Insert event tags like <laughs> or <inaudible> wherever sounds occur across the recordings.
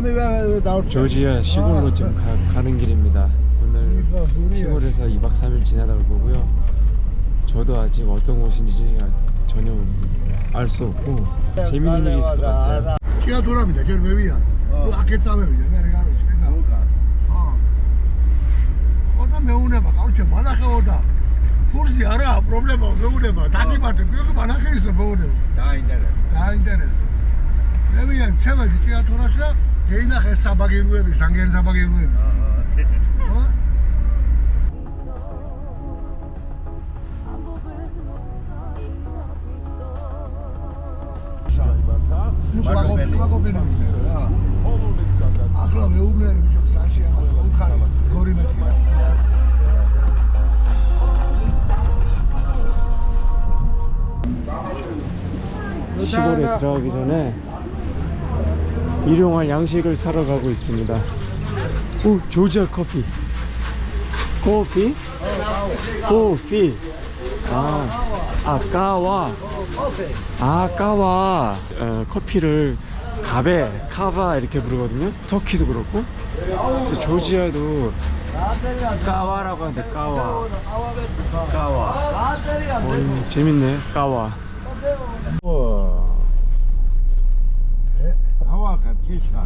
사람이 왜, 왜 나올 조지아 시골로 아. 지금 가, 는 길입니다. 오늘 시골에서 2박 3일 지나다 올 거고요. 저도 아직 어떤 곳인지 전혀 알 수 없고 재밌는 일이 있을 것 같아요. 기가 돌아옵니다. 저는 위야 그 아껴 짜면 위야 내가 가는 집에서. 어떤 명운에 막 아우 저 만화가 오다. kursi ara, problema, me unema, tati mate, creo que maneja eso, me Eina geen sabagir uevis, dan geen sabagir uevis. Ну, кога кога го бинувме, да. Акло ме умне, биџок саши, ама се утхари, гори ме тира. 시골에 들어가기 전에 일용할 양식을 사러 가고 있습니다. 오, 조지아 커피. 커피? 커피. 아, 아까와. 아까와. 어, 커피를 가베, 카바 이렇게 부르거든요. 터키도 그렇고. 조지아도 까와라고 하는데 까와. 까와. 어, 재밌네. 까와. 우와. ქეთიშა.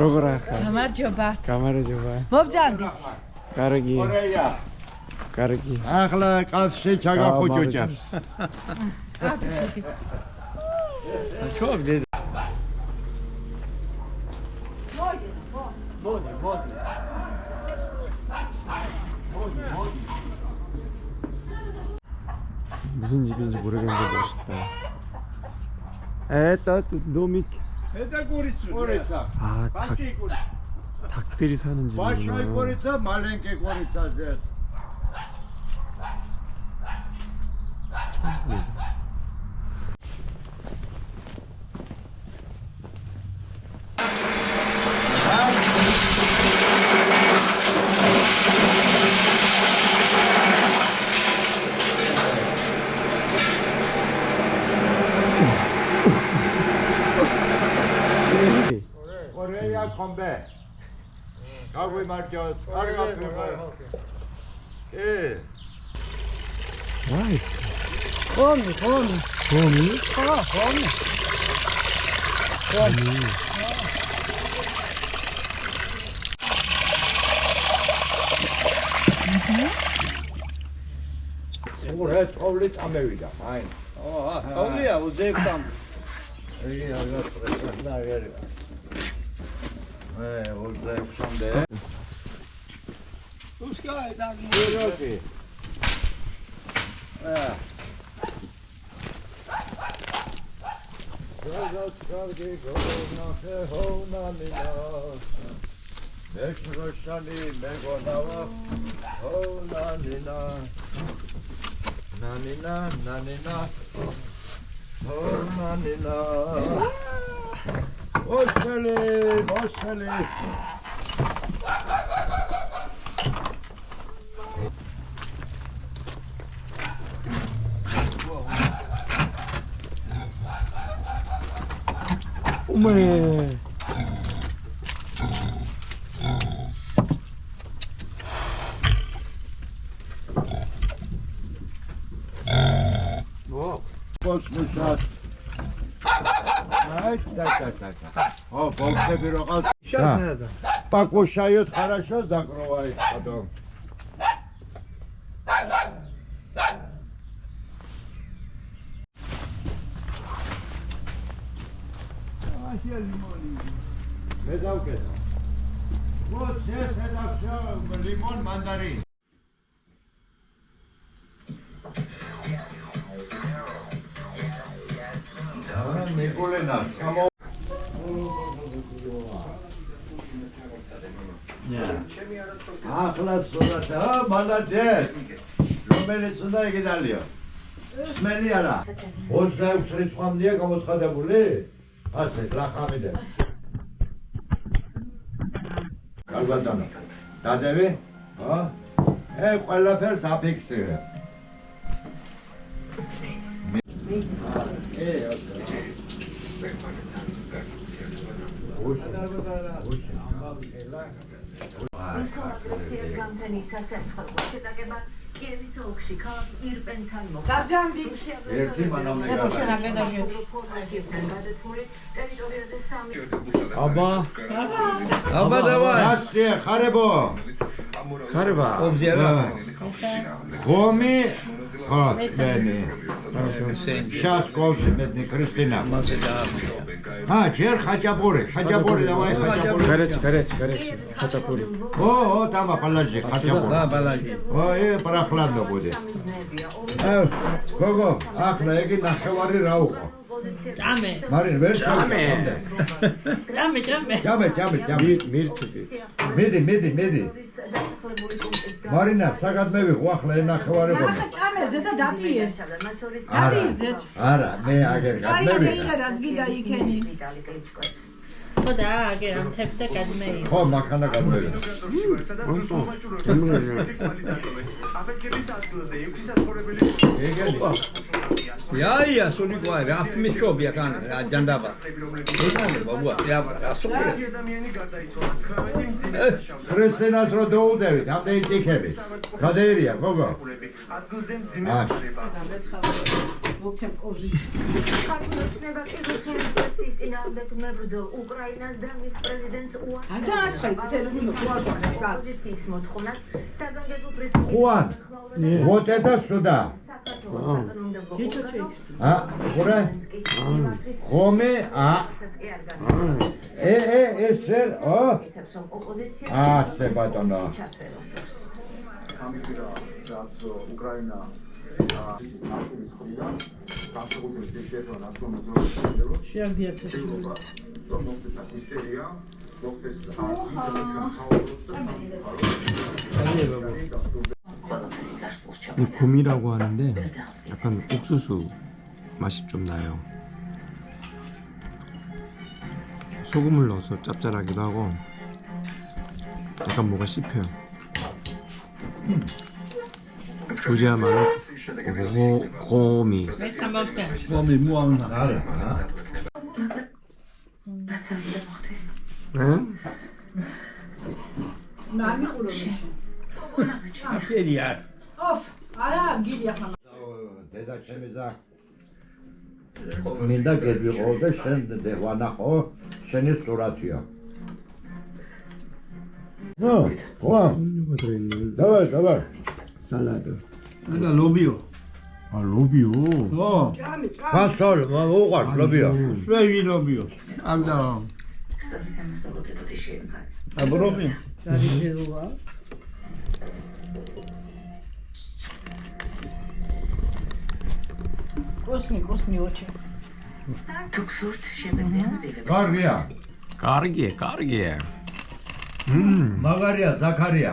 როგორ ახლა? გამარჯობა. გამარჯობა. მობძანდით. კარგი, კორეა. კარგი. ახლა კაცში ჩაგახუჭუჭებს. <laughs> 무슨 집인지 모르겠는데 멋있다. 에따 노미 아 닭, 닭들이 사는 집이구나. 네. გამომბე გაგვიმარჯოს კარგად ვიყავ კი ვაის ხომი ხომი ხომი ხა ხომი ხომი ოღონდ თოვლი წამევიდა მაინ აა თოვლია 28 იგი აღარ პრესნა აღარ არის Oh, hoje é o chão nanina Nanina, nanina Ostale, ostale. Uma... Boa. Posso mostrar? ო, ბოლშები რო ყავს. შანადა. Покушают хорошо, закрывает потом. მე დავკეთა. Вот здесь это все лимон, мандарин. და ახლა სურათა, მანდატეთ. რომელიც უნდა იგიდალიო. სმენი არა. 26 რიცხვამდეა გამოცხადებული? ასე, ლახამიდე. კარგად დანა. დადები? ხო? ე, ყველაფერს აფიქსირებ. რუსულ-აგრესიას გამთენი სასერცხლო შეტაკება კიევის ოლქში ქალაქ ირპენთან მოხდა. გავჯამდით ერთი მანამდე ეხო შენ აგედაჟეთ ფორმატიდან გადაცმული ტერიტორიაზე სამი აბა აბა დავაი. ასე ხარებო ხარება? ობზერვა. ხომი ხა მენი შას კოლზე მეტნი კრისტინა. ა ჯერ ხაჭაპური ხაჭაპური დავაი ხაჭაპური. გარეთში გარეთში გარეთში ხაჭაპური. ო ო დამა პალაჟი ხაჭაპური. და ბალაჟი. ო ე პრახლანდო სამიზნეებია. ა გოგო ახლა ეგი ნახევარი რა უყო ჭამე. მარინ ვერ შევიდე ჭამე. ჭამე ჯამე ჯამე ჯამე მირთები მედი მედი მედი. მარინა საგად მევიღო ახლა ე ნახევარი ახლა გონი ჭამე ზედა დატიე მათ შორის არა მე აგერ აი გადმევიღე რა რაც გიდა იქენი. ხო და აგე ამ თებ და გადმეი ხო მაქანა გადმევიღე ეგენი. იაია სულიკო რა სმიჩობია კან ჯანდაბა. ეგონე ბაბუა. ია ასობრე. ქრისტინას რო დაუდევით ამდენი ტიქები გადაერია გოგო ბოქსემ ობზის ქართულოცნება კი რუსეთის წინააღმდეგ მებრძოლ უკრაინას და მის პრეზიდენტს უან გადაასხეთ თელევიზორ უარყანა კაც ის მოთხოვნას საგანგებო ბრიტანული вот это сюда ა ყურე ხომე ა. ე ე ეს შერ ო. ასე ბატონო. ამიტომ რაც უკრაინა 이 곰이라고 하는데 약간 옥수수 맛이 좀 나요. 소금을 넣어서 짭짤하기도 하고 약간 뭐가 씹혀요. 조지아마는 ღომი ღომი მოავნა არა გაცამდე მოხდეს ჰა ნამი ყურობი აფერია ოფ არა გილი ახლა დედა შემეძა მინდა გებიღო და შენ დევანახო შენი სურათია ну ладно давай давай салатов არა ლობიო. ა ლობიო? ო. ჭამი, ჭამი. ფასოლ, მოუყარს ლობიო. ვეი ლობიო. ამ და აბრობი. არის ჟელვა. კოსნი, კოსნი ოჩი. თუ გსურთ შემეძლია მძილება. კარგია. კარგია, კარგია. მმ, მაგარია, ზაქარია.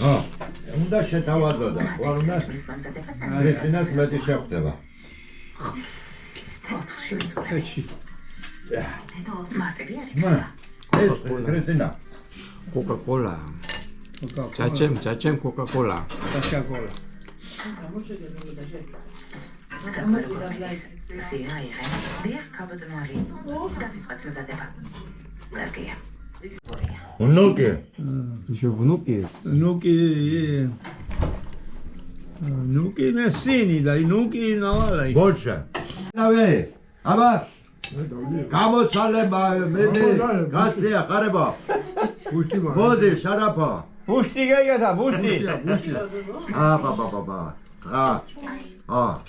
აა უნდა შეთავაზო და ხوار უნდა კრისტინას მეტი შეხვდება. ეჩი. მა. ეს კრისტინა. კოკაკოლა. ჩაჩემ, ჩაჩემ კოკაკოლა. კოკაკოლა. სია იღე. დიახ, კაბადნოარი. დავიწყეთ მზადება. კარგია. Внуки? Еще внуки есть? Внуки... Внуки не сини, да и внуки навалай. Больше. Давай, аба. Камо цале ба, мене, касли, хареба. Боди, шарапа. Пушти, я я да, пушти. А, ба, ба, ба, ба. А, а.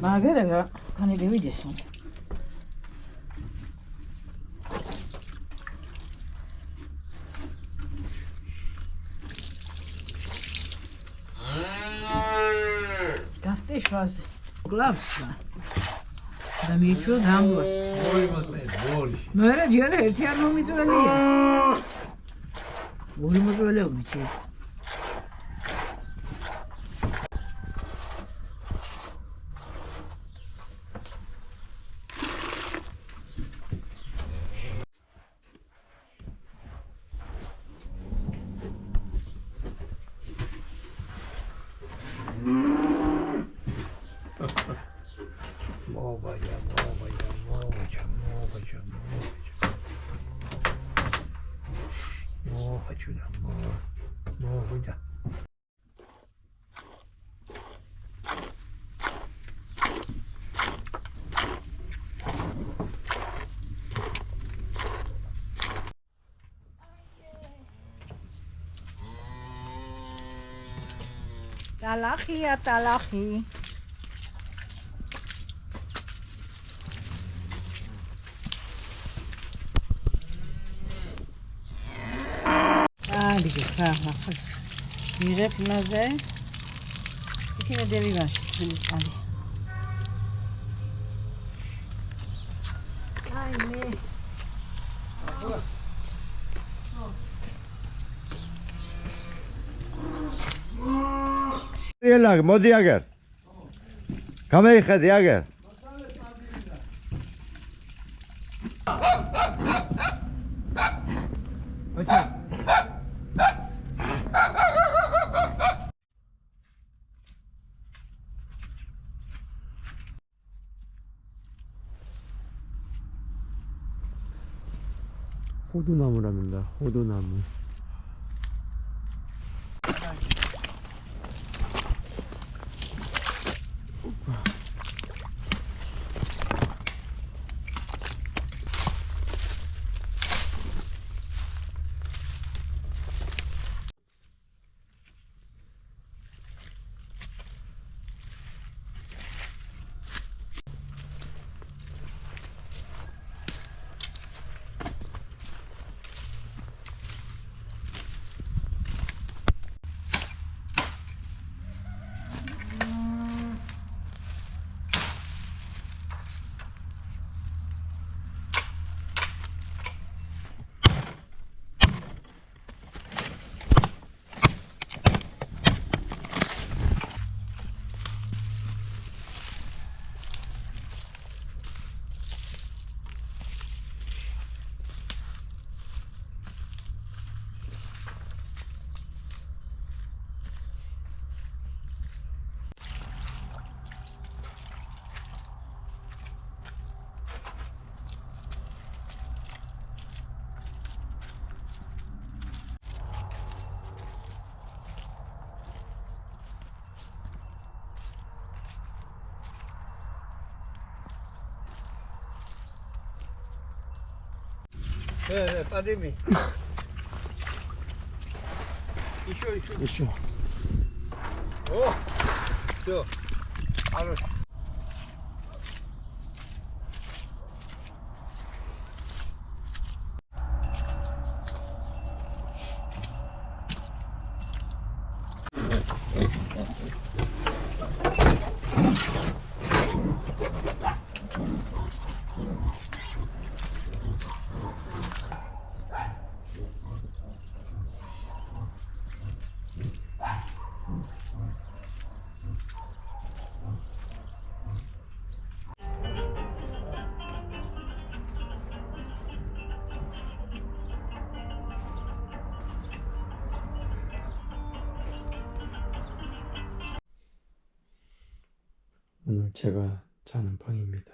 麦吉拉，他那里有，对不？შვაზე. გლავსა. და მიეჩვეო დამბოს. მე რა ჯერ ერთი არ მომიწველია. ორი მოწველეობი ჩი. תלכי, תלכי. סליחה, אה, נראה מה זה. תקראי דבי משהו, סליחה לי. يلا مود ياجر كم يخد ياجر 호두나무랍니다. 호두나무. Еще, еще. Еще. О, все, хорошо. 오늘 제가 자는 방입니다.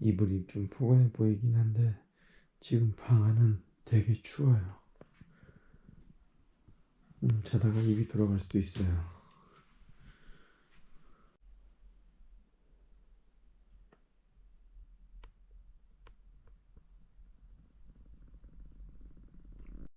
이불이 좀 포근해 보이긴 한데 지금 방 안은 되게 추워요. 음, 자다가 입이 돌아갈 수도 있어요.